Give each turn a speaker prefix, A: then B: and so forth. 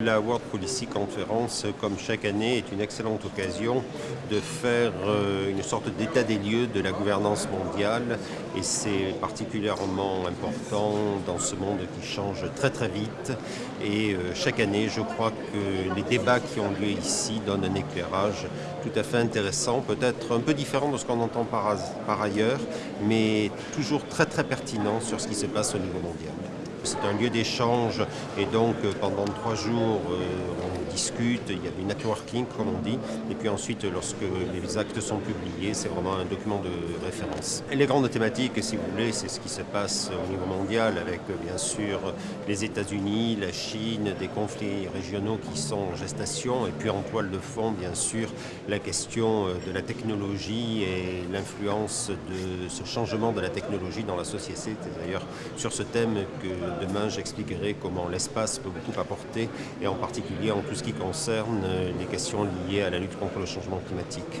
A: La World Policy Conference, comme chaque année, est une excellente occasion de faire euh, une sorte d'état des lieux de la gouvernance mondiale et c'est particulièrement important dans ce monde qui change très très vite et euh, chaque année je crois que les débats qui ont lieu ici donnent un éclairage tout à fait intéressant, peut-être un peu différent de ce qu'on entend par, par ailleurs, mais toujours très très pertinent sur ce qui se passe au niveau mondial. C'est un lieu d'échange. Et donc euh, pendant trois jours euh, discute, il y a du networking comme on dit et puis ensuite lorsque les actes sont publiés c'est vraiment un document de référence. Les grandes thématiques si vous voulez c'est ce qui se passe au niveau mondial avec euh, bien sûr les États-Unis, la Chine, des conflits régionaux qui sont en gestation et puis en toile de fond bien sûr la question de la technologie et l'influence de ce changement de la technologie dans la société. C'est d'ailleurs sur ce thème que Demain, j'expliquerai comment l'espace peut beaucoup apporter, et en particulier en tout ce qui concerne les questions liées à la lutte contre le changement climatique.